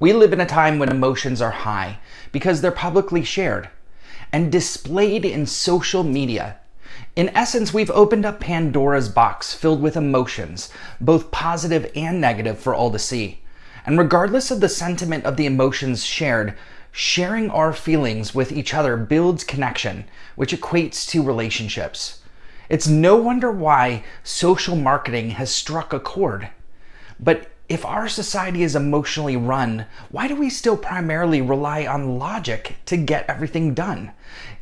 We live in a time when emotions are high because they're publicly shared and displayed in social media. In essence, we've opened up Pandora's box filled with emotions, both positive and negative for all to see. And regardless of the sentiment of the emotions shared, sharing our feelings with each other builds connection, which equates to relationships. It's no wonder why social marketing has struck a chord. But if our society is emotionally run, why do we still primarily rely on logic to get everything done?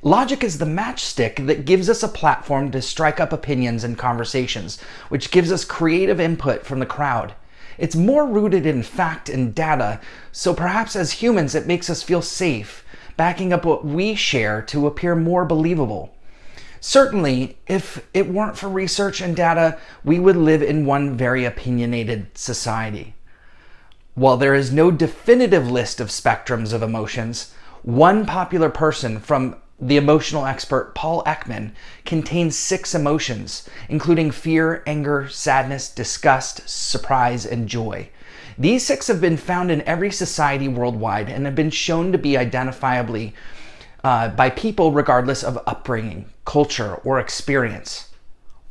Logic is the matchstick that gives us a platform to strike up opinions and conversations, which gives us creative input from the crowd. It's more rooted in fact and data, so perhaps as humans it makes us feel safe, backing up what we share to appear more believable. Certainly, if it weren't for research and data, we would live in one very opinionated society. While there is no definitive list of spectrums of emotions, one popular person from the emotional expert Paul Ekman contains six emotions, including fear, anger, sadness, disgust, surprise, and joy. These six have been found in every society worldwide and have been shown to be identifiably uh, by people regardless of upbringing, culture, or experience.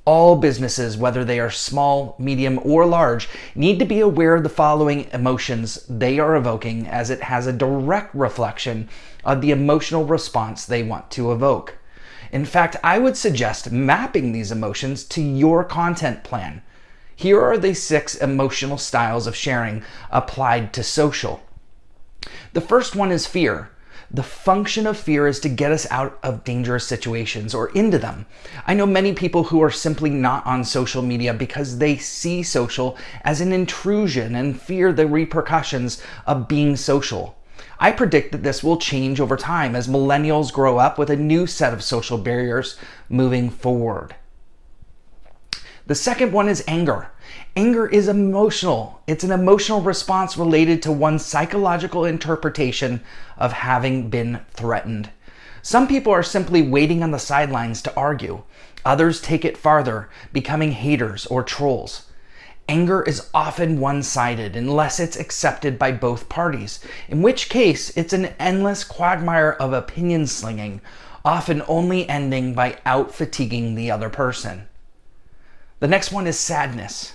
All businesses, whether they are small, medium, or large, need to be aware of the following emotions they are evoking as it has a direct reflection of the emotional response they want to evoke. In fact, I would suggest mapping these emotions to your content plan. Here are the six emotional styles of sharing applied to social. The first one is fear. The function of fear is to get us out of dangerous situations or into them. I know many people who are simply not on social media because they see social as an intrusion and fear the repercussions of being social. I predict that this will change over time as millennials grow up with a new set of social barriers moving forward. The second one is anger. Anger is emotional. It's an emotional response related to one's psychological interpretation of having been threatened. Some people are simply waiting on the sidelines to argue. Others take it farther, becoming haters or trolls. Anger is often one-sided unless it's accepted by both parties, in which case it's an endless quagmire of opinion slinging, often only ending by out-fatiguing the other person. The next one is sadness.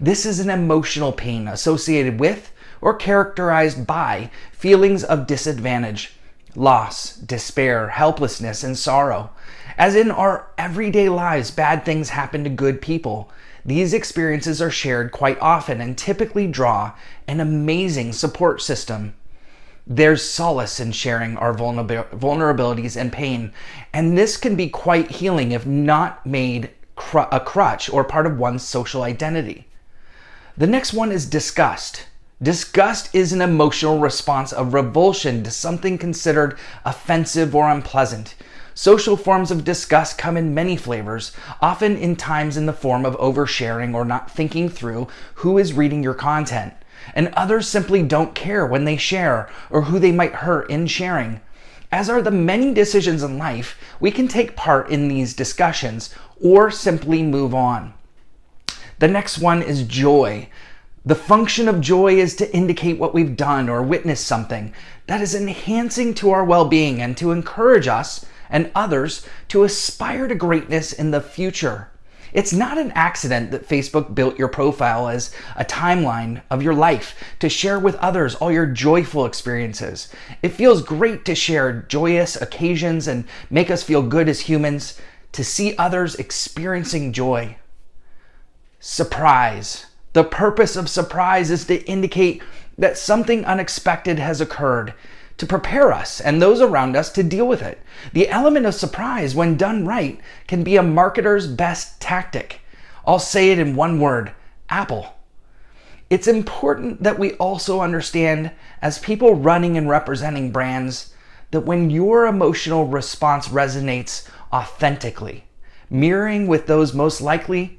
This is an emotional pain associated with or characterized by feelings of disadvantage, loss, despair, helplessness, and sorrow. As in our everyday lives, bad things happen to good people. These experiences are shared quite often and typically draw an amazing support system. There's solace in sharing our vulnerabilities and pain, and this can be quite healing if not made a crutch or part of one's social identity. The next one is disgust. Disgust is an emotional response of revulsion to something considered offensive or unpleasant. Social forms of disgust come in many flavors, often in times in the form of oversharing or not thinking through who is reading your content. And others simply don't care when they share or who they might hurt in sharing. As are the many decisions in life, we can take part in these discussions or simply move on. The next one is joy. The function of joy is to indicate what we've done or witnessed something that is enhancing to our well-being and to encourage us and others to aspire to greatness in the future. It's not an accident that Facebook built your profile as a timeline of your life to share with others all your joyful experiences. It feels great to share joyous occasions and make us feel good as humans, to see others experiencing joy. Surprise. The purpose of surprise is to indicate that something unexpected has occurred to prepare us and those around us to deal with it. The element of surprise, when done right, can be a marketer's best tactic. I'll say it in one word, Apple. It's important that we also understand as people running and representing brands that when your emotional response resonates authentically, mirroring with those most likely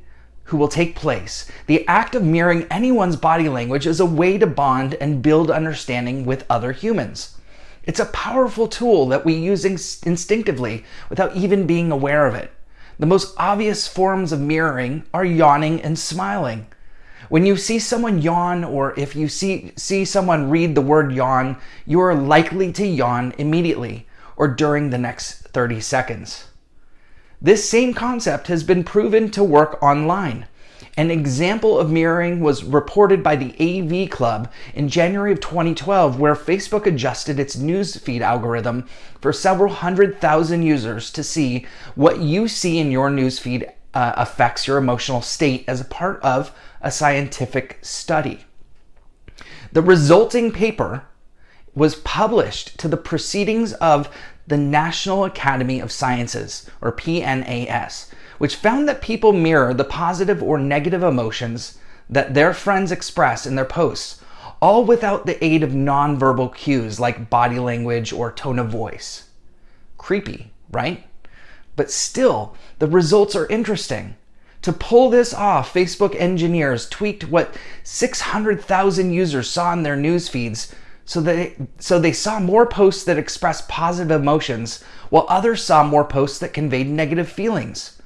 who will take place. The act of mirroring anyone's body language is a way to bond and build understanding with other humans. It's a powerful tool that we use instinctively without even being aware of it. The most obvious forms of mirroring are yawning and smiling. When you see someone yawn or if you see, see someone read the word yawn, you are likely to yawn immediately or during the next 30 seconds. This same concept has been proven to work online. An example of mirroring was reported by the AV Club in January of 2012, where Facebook adjusted its newsfeed algorithm for several hundred thousand users to see what you see in your newsfeed uh, affects your emotional state as a part of a scientific study. The resulting paper was published to the proceedings of the National Academy of Sciences, or PNAS, which found that people mirror the positive or negative emotions that their friends express in their posts, all without the aid of nonverbal cues like body language or tone of voice. Creepy, right? But still, the results are interesting. To pull this off, Facebook engineers tweaked what 600,000 users saw in their news feeds so they, so they saw more posts that expressed positive emotions, while others saw more posts that conveyed negative feelings.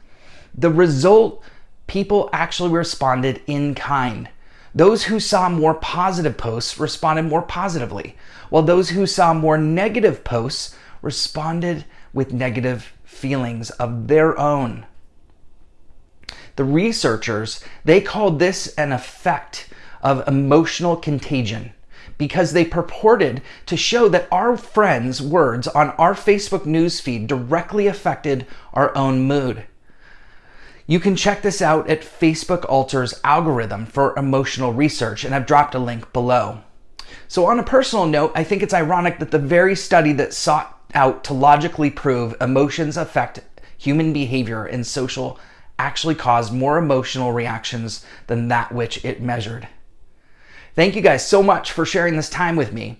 The result, people actually responded in kind. Those who saw more positive posts responded more positively, while those who saw more negative posts responded with negative feelings of their own. The researchers, they called this an effect of emotional contagion because they purported to show that our friends' words on our Facebook newsfeed directly affected our own mood. You can check this out at Facebook Alter's algorithm for emotional research, and I've dropped a link below. So on a personal note, I think it's ironic that the very study that sought out to logically prove emotions affect human behavior and social actually caused more emotional reactions than that which it measured. Thank you guys so much for sharing this time with me.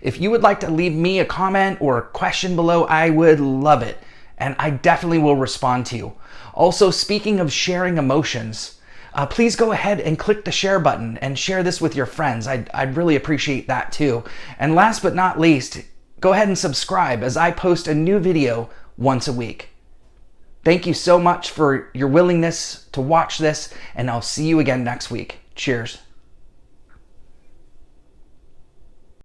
If you would like to leave me a comment or a question below, I would love it. And I definitely will respond to you. Also, speaking of sharing emotions, uh, please go ahead and click the share button and share this with your friends. I'd, I'd really appreciate that too. And last but not least, go ahead and subscribe as I post a new video once a week. Thank you so much for your willingness to watch this, and I'll see you again next week. Cheers.